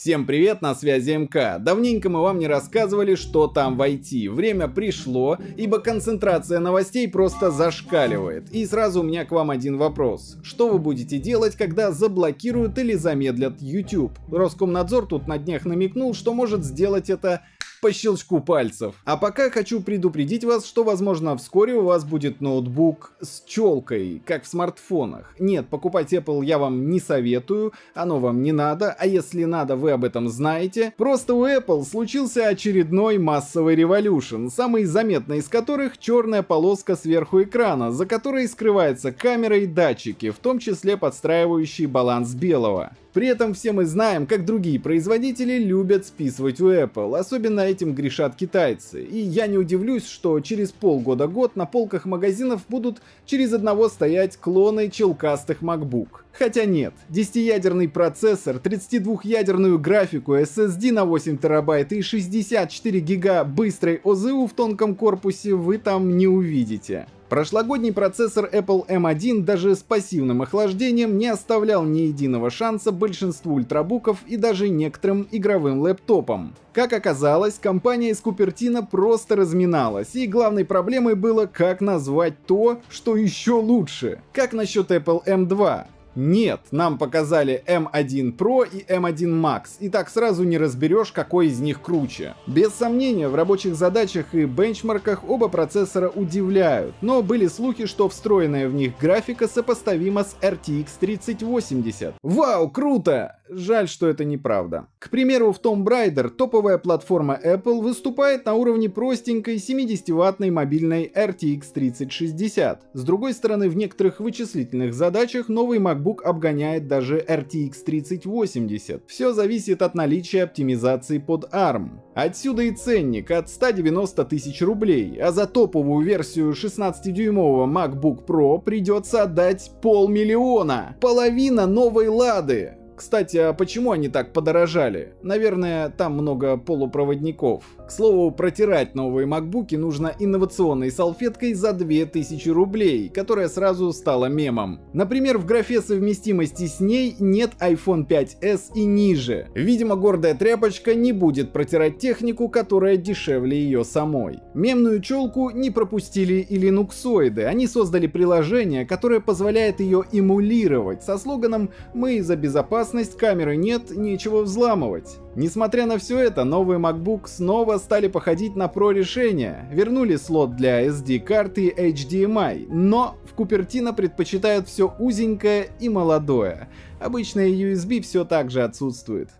Всем привет, на связи МК. Давненько мы вам не рассказывали, что там в IT. Время пришло, ибо концентрация новостей просто зашкаливает. И сразу у меня к вам один вопрос. Что вы будете делать, когда заблокируют или замедлят YouTube? Роскомнадзор тут на днях намекнул, что может сделать это по щелчку пальцев. А пока хочу предупредить вас, что возможно вскоре у вас будет ноутбук с челкой, как в смартфонах. Нет, покупать Apple я вам не советую, оно вам не надо, а если надо, вы об этом знаете. Просто у Apple случился очередной массовый революшн, самый заметный из которых черная полоска сверху экрана, за которой скрывается камера и датчики, в том числе подстраивающие баланс белого. При этом все мы знаем, как другие производители любят списывать у Apple, особенно этим грешат китайцы. И я не удивлюсь, что через полгода-год на полках магазинов будут через одного стоять клоны челкастых MacBook. Хотя нет, 10-ядерный процессор, 32-ядерную графику, SSD на 8 терабайт и 64 гига быстрой ОЗУ в тонком корпусе вы там не увидите. Прошлогодний процессор Apple M1 даже с пассивным охлаждением не оставлял ни единого шанса большинству ультрабуков и даже некоторым игровым лэптопам. Как оказалось, компания из Купертино просто разминалась, и главной проблемой было, как назвать то, что еще лучше. Как насчет Apple M2? Нет, нам показали M1 Pro и M1 Max, и так сразу не разберешь, какой из них круче. Без сомнения, в рабочих задачах и бенчмарках оба процессора удивляют, но были слухи, что встроенная в них графика сопоставима с RTX 3080. Вау, круто! Жаль, что это неправда. К примеру, в Tomb Raider топовая платформа Apple выступает на уровне простенькой 70-ваттной мобильной RTX 3060. С другой стороны, в некоторых вычислительных задачах новый MacBook обгоняет даже RTX 3080. Все зависит от наличия оптимизации под ARM. Отсюда и ценник от 190 тысяч рублей, а за топовую версию 16-дюймового MacBook Pro придется отдать полмиллиона. Половина новой Лады. Кстати, а почему они так подорожали? Наверное, там много полупроводников. К слову, протирать новые макбуки нужно инновационной салфеткой за 2000 рублей, которая сразу стала мемом. Например, в графе совместимости с ней нет iPhone 5s и ниже. Видимо, гордая тряпочка не будет протирать технику, которая дешевле ее самой. Мемную челку не пропустили и линуксоиды. Они создали приложение, которое позволяет ее эмулировать со слоганом «Мы за безопасность камеры нет, нечего взламывать. Несмотря на все это, новый MacBook снова стали походить на Pro решения, вернули слот для SD-карты HDMI, но в Купертино предпочитают все узенькое и молодое. Обычная USB все так же отсутствует.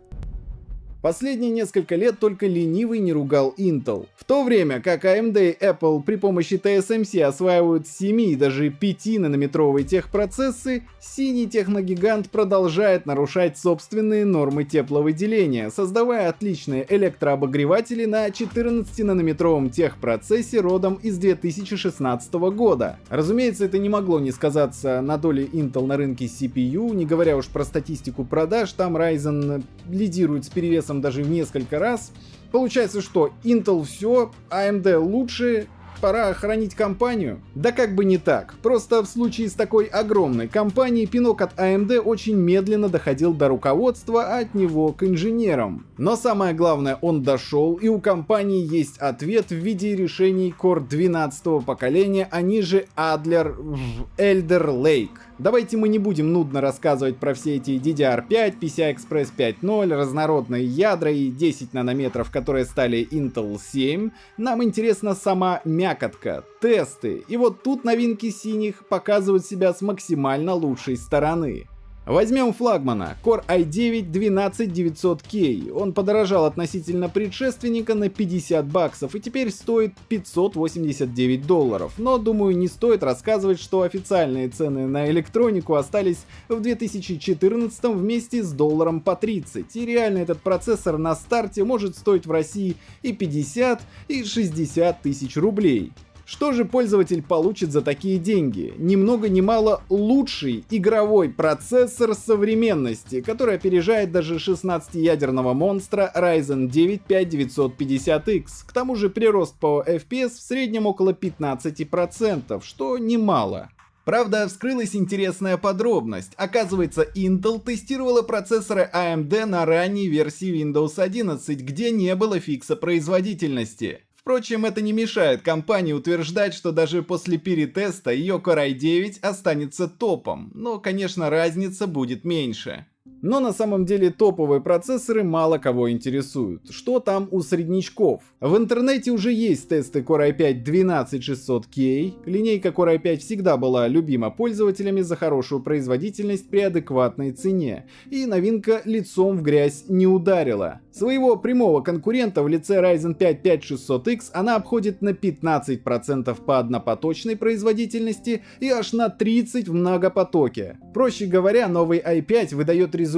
Последние несколько лет только ленивый не ругал Intel. В то время как AMD и Apple при помощи TSMC осваивают 7 и даже 5 нанометровые техпроцессы, синий техногигант продолжает нарушать собственные нормы тепловыделения, создавая отличные электрообогреватели на 14-нанометровом техпроцессе родом из 2016 года. Разумеется, это не могло не сказаться на доле Intel на рынке CPU, не говоря уж про статистику продаж, там Ryzen лидирует с перевесом весом даже в несколько раз. Получается, что Intel все, AMD лучше, пора охранить компанию? Да как бы не так. Просто в случае с такой огромной компанией пинок от AMD очень медленно доходил до руководства, а от него к инженерам. Но самое главное, он дошел, и у компании есть ответ в виде решений Core 12 поколения, они же Adler Elder Lake. Давайте мы не будем нудно рассказывать про все эти DDR5, PCI-Express 5.0, разнородные ядра и 10 нанометров, которые стали Intel 7. Нам интересна сама мякотка, тесты. И вот тут новинки синих показывают себя с максимально лучшей стороны. Возьмем флагмана Core i9 12900K. Он подорожал относительно предшественника на 50 баксов и теперь стоит 589 долларов. Но думаю не стоит рассказывать, что официальные цены на электронику остались в 2014 вместе с долларом по 30. И реально этот процессор на старте может стоить в России и 50, и 60 тысяч рублей. Что же пользователь получит за такие деньги? Ни много ни мало лучший игровой процессор современности, который опережает даже 16-ядерного монстра Ryzen 9 5950X. К тому же прирост по FPS в среднем около 15%, что немало. Правда, вскрылась интересная подробность. Оказывается, Intel тестировала процессоры AMD на ранней версии Windows 11, где не было фикса производительности. Впрочем, это не мешает компании утверждать, что даже после перетеста ее Core i9 останется топом, но, конечно, разница будет меньше. Но на самом деле топовые процессоры мало кого интересуют. Что там у среднячков? В интернете уже есть тесты Core i5 12600K. Линейка Core i5 всегда была любима пользователями за хорошую производительность при адекватной цене. И новинка лицом в грязь не ударила. Своего прямого конкурента в лице Ryzen 5 5600X она обходит на 15% по однопоточной производительности и аж на 30% в многопотоке. Проще говоря, новый i5 выдает результат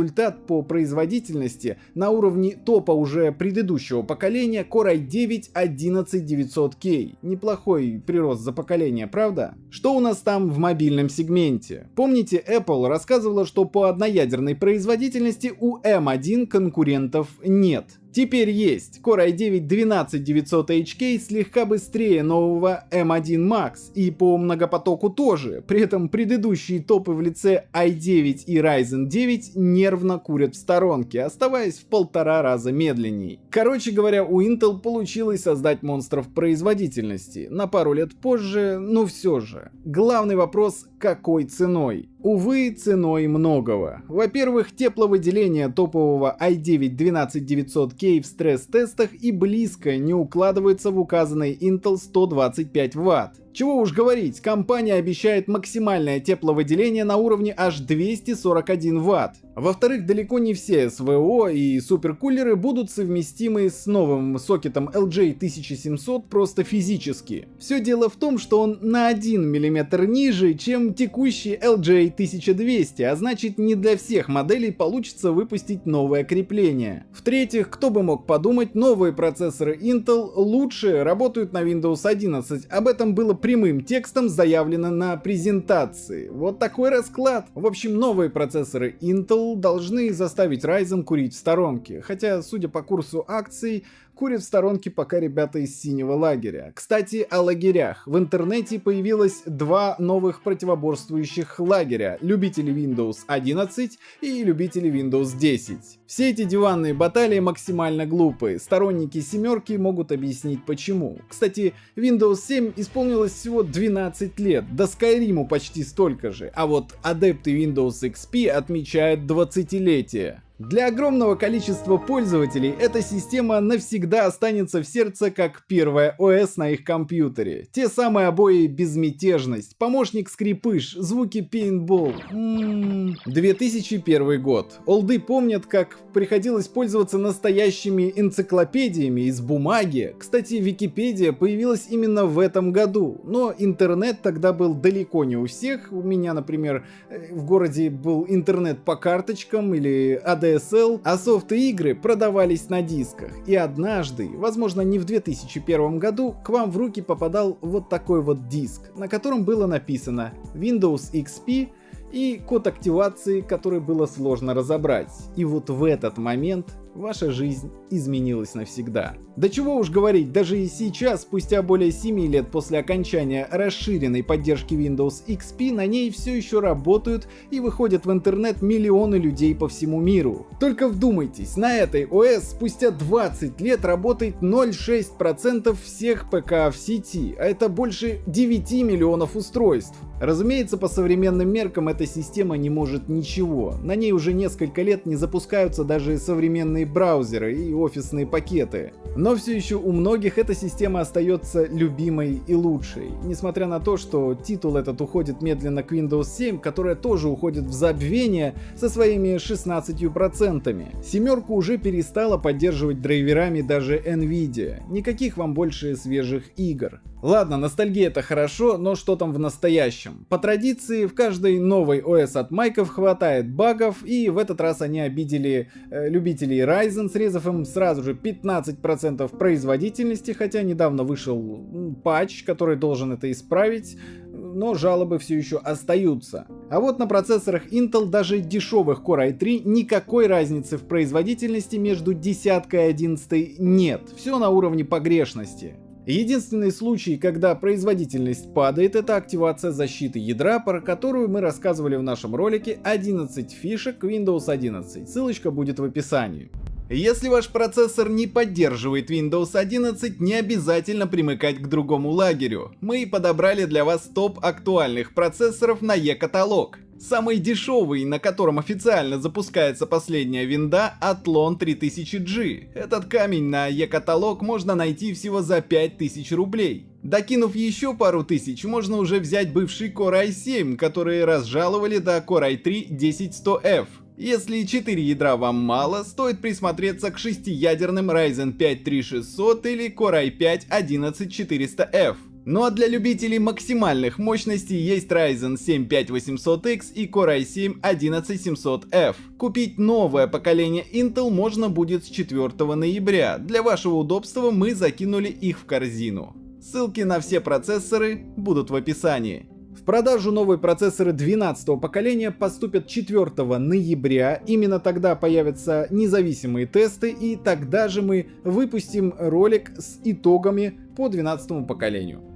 по производительности на уровне топа уже предыдущего поколения Core i9 11900K. Неплохой прирост за поколение, правда? Что у нас там в мобильном сегменте? Помните, Apple рассказывала, что по одноядерной производительности у M1 конкурентов нет нет. Теперь есть. Core i9 12900HK слегка быстрее нового M1 Max и по многопотоку тоже. При этом предыдущие топы в лице i9 и Ryzen 9 нервно курят в сторонке, оставаясь в полтора раза медленней. Короче говоря, у Intel получилось создать монстров производительности. На пару лет позже, но все же. Главный вопрос, какой ценой? Увы, ценой многого. Во-первых, тепловыделение топового i9 12900K в стресс-тестах и близко не укладывается в указанный Intel 125 Вт. Чего уж говорить, компания обещает максимальное тепловыделение на уровне аж 241 Вт. Во-вторых, далеко не все СВО и суперкулеры будут совместимы с новым сокетом LJ1700 просто физически. Все дело в том, что он на 1 мм ниже, чем текущий LJ1200, а значит не для всех моделей получится выпустить новое крепление. В-третьих, кто бы мог подумать, новые процессоры Intel лучше работают на Windows 11. Об этом было прямым текстом заявлено на презентации. Вот такой расклад. В общем, новые процессоры Intel должны заставить Ryzen курить в сторонке, хотя, судя по курсу акций, курят в сторонке пока ребята из синего лагеря. Кстати, о лагерях. В интернете появилось два новых противоборствующих лагеря. Любители Windows 11 и любители Windows 10. Все эти диванные баталии максимально глупые. Сторонники семерки могут объяснить почему. Кстати, Windows 7 исполнилось всего 12 лет, до Skyrim почти столько же. А вот адепты Windows XP отмечают 20-летие. Для огромного количества пользователей эта система навсегда останется в сердце как первая ОС на их компьютере. Те самые обои безмятежность, помощник скрипыш, звуки пейнтбол. М-м-м. 2001 год. Олды помнят, как приходилось пользоваться настоящими энциклопедиями из бумаги. Кстати, Википедия появилась именно в этом году, но интернет тогда был далеко не у всех. У меня, например, э, в городе был интернет по карточкам или ADSL DSL, а софты игры продавались на дисках. И однажды, возможно не в 2001 году, к вам в руки попадал вот такой вот диск, на котором было написано Windows XP и код активации, который было сложно разобрать. И вот в этот момент ваша жизнь изменилась навсегда. Да чего уж говорить, даже и сейчас, спустя более 7 лет после окончания расширенной поддержки Windows XP, на ней все еще работают и выходят в интернет миллионы людей по всему миру. Только вдумайтесь, на этой ОС спустя 20 лет работает 0,6% всех ПК в сети, а это больше 9 миллионов устройств. Разумеется, по современным меркам эта система не может ничего. На ней уже несколько лет не запускаются даже современные браузеры и офисные пакеты. Но все еще у многих эта система остается любимой и лучшей. Несмотря на то, что титул этот уходит медленно к Windows 7, которая тоже уходит в забвение со своими 16%. Семерку уже перестала поддерживать драйверами даже Nvidia. Никаких вам больше свежих игр. Ладно, ностальгия это хорошо, но что там в настоящем? По традиции, в каждой новой OS от майков хватает багов, и в этот раз они обидели э, любителей Ryzen, срезав им сразу же 15% производительности, хотя недавно вышел патч, который должен это исправить, но жалобы все еще остаются. А вот на процессорах Intel даже дешевых Core i3 никакой разницы в производительности между десяткой и одиннадцатой нет, все на уровне погрешности. Единственный случай, когда производительность падает, это активация защиты ядра, про которую мы рассказывали в нашем ролике 11 фишек Windows 11. Ссылочка будет в описании. Если ваш процессор не поддерживает Windows 11, не обязательно примыкать к другому лагерю. Мы подобрали для вас топ актуальных процессоров на E-каталог. Самый дешевый, на котором официально запускается последняя винда, Athlon 3000G. Этот камень на E-каталог можно найти всего за 5000 рублей. Докинув еще пару тысяч, можно уже взять бывший Core i7, которые разжаловали до Core i3 10100F. Если 4 ядра вам мало, стоит присмотреться к шестиядерным Ryzen 5 3600 или Core i5 11400F. Ну а для любителей максимальных мощностей есть Ryzen 7 5800X и Core i7 11700F. Купить новое поколение Intel можно будет с 4 ноября. Для вашего удобства мы закинули их в корзину. Ссылки на все процессоры будут в описании. В продажу новые процессоры 12 поколения поступят 4 ноября. Именно тогда появятся независимые тесты и тогда же мы выпустим ролик с итогами по 12 поколению.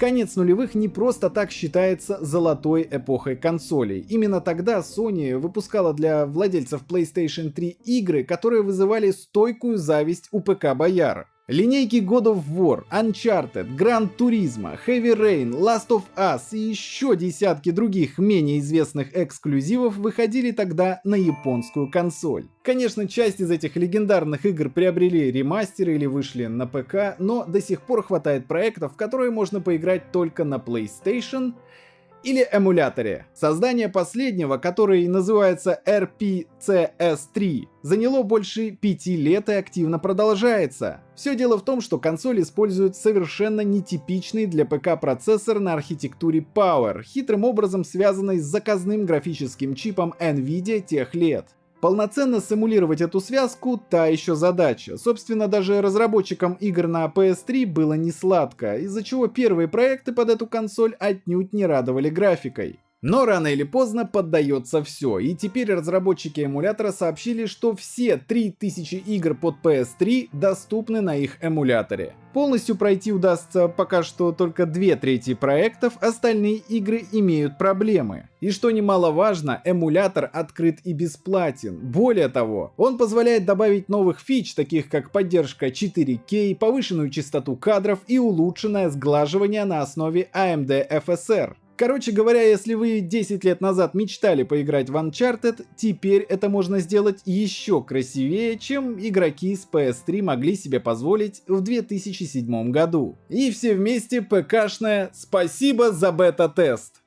Конец нулевых не просто так считается золотой эпохой консолей. Именно тогда Sony выпускала для владельцев PlayStation 3 игры, которые вызывали стойкую зависть у ПК-бояр. Линейки God of War, Uncharted, Gran Turismo, Heavy Rain, Last of Us и еще десятки других менее известных эксклюзивов выходили тогда на японскую консоль. Конечно, часть из этих легендарных игр приобрели ремастеры или вышли на ПК, но до сих пор хватает проектов, которые можно поиграть только на PlayStation или эмуляторе. Создание последнего, который называется RPCS3, заняло больше пяти лет и активно продолжается. Все дело в том, что консоль использует совершенно нетипичный для ПК процессор на архитектуре Power, хитрым образом связанный с заказным графическим чипом NVIDIA тех лет. Полноценно симулировать эту связку – та еще задача. Собственно, даже разработчикам игр на PS3 было не сладко, из-за чего первые проекты под эту консоль отнюдь не радовали графикой. Но рано или поздно поддается все, и теперь разработчики эмулятора сообщили, что все 3000 игр под PS3 доступны на их эмуляторе. Полностью пройти удастся пока что только две трети проектов, остальные игры имеют проблемы. И что немаловажно, эмулятор открыт и бесплатен. Более того, он позволяет добавить новых фич, таких как поддержка 4K, повышенную частоту кадров и улучшенное сглаживание на основе AMD FSR. Короче говоря, если вы 10 лет назад мечтали поиграть в Uncharted, теперь это можно сделать еще красивее, чем игроки с PS3 могли себе позволить в 2007 году. И все вместе ПКшное «Спасибо за бета-тест».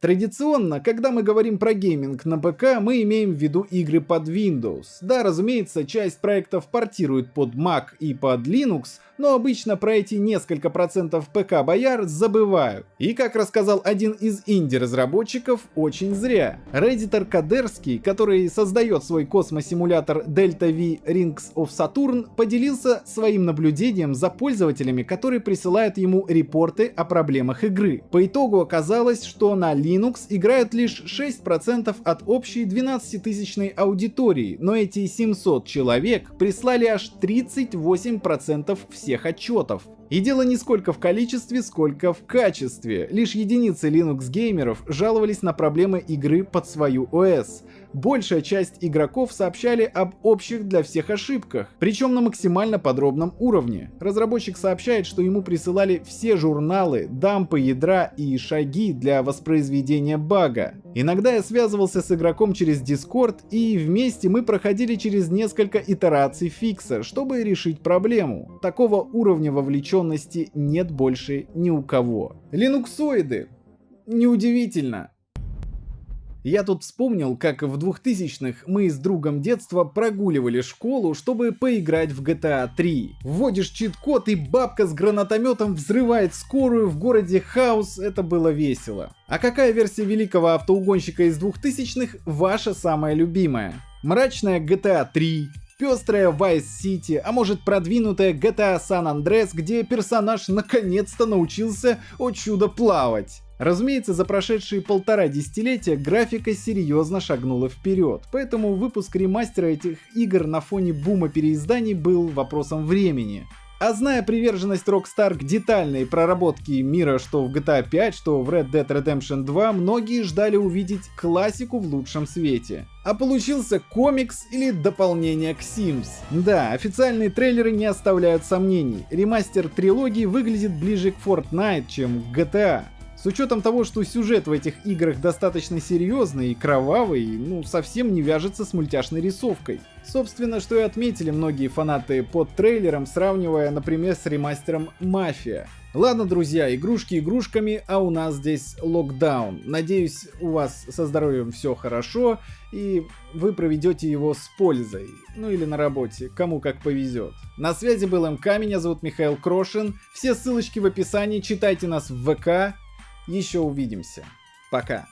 Традиционно, когда мы говорим про гейминг на ПК, мы имеем в виду игры под Windows. Да, разумеется, часть проектов портирует под Mac и под Linux, но обычно про эти несколько процентов ПК-бояр забывают. И как рассказал один из инди-разработчиков, очень зря. Реддитор Koderski, который создает свой космосимулятор Delta V Rings of Saturn, поделился своим наблюдением за пользователями, которые присылают ему репорты о проблемах игры. По итогу оказалось, что на Linux играют лишь 6% от общей 12-тысячной аудитории, но эти 700 человек прислали аж 38% всех всех отчетов. И дело не сколько в количестве, сколько в качестве. Лишь единицы Linux геймеров жаловались на проблемы игры под свою ОС. Большая часть игроков сообщали об общих для всех ошибках, причем на максимально подробном уровне. Разработчик сообщает, что ему присылали все журналы, дампы ядра и шаги для воспроизведения бага. Иногда я связывался с игроком через Discord и вместе мы проходили через несколько итераций фикса, чтобы решить проблему. Такого уровня вовлеченности нет больше ни у кого. Линуксоиды. Неудивительно. Я тут вспомнил, как в 2000-х мы с другом детства прогуливали школу, чтобы поиграть в GTA 3. Вводишь чит-код и бабка с гранатометом взрывает скорую в городе Хаус, это было весело. А какая версия великого автоугонщика из 2000-х ваша самая любимая? Мрачная GTA 3, пестрая Vice City, а может продвинутая GTA San Andreas, где персонаж наконец-то научился о чудо плавать. Разумеется, за прошедшие полтора десятилетия графика серьезно шагнула вперед, поэтому выпуск ремастера этих игр на фоне бума переизданий был вопросом времени. А зная приверженность Rockstar к детальной проработке мира что в GTA 5, что в Red Dead Redemption 2, многие ждали увидеть классику в лучшем свете. А получился комикс или дополнение к Sims. Да, официальные трейлеры не оставляют сомнений. Ремастер трилогии выглядит ближе к Fortnite, чем к GTA. С учетом того, что сюжет в этих играх достаточно серьезный и кровавый, ну совсем не вяжется с мультяшной рисовкой. Собственно, что и отметили многие фанаты под трейлером, сравнивая, например, с ремастером «Мафия». Ладно, друзья, игрушки игрушками, а у нас здесь локдаун. Надеюсь, у вас со здоровьем все хорошо, и вы проведете его с пользой. Ну или на работе, кому как повезет. На связи был МК, меня зовут Михаил Крошин. Все ссылочки в описании, читайте нас в ВК, еще увидимся. Пока.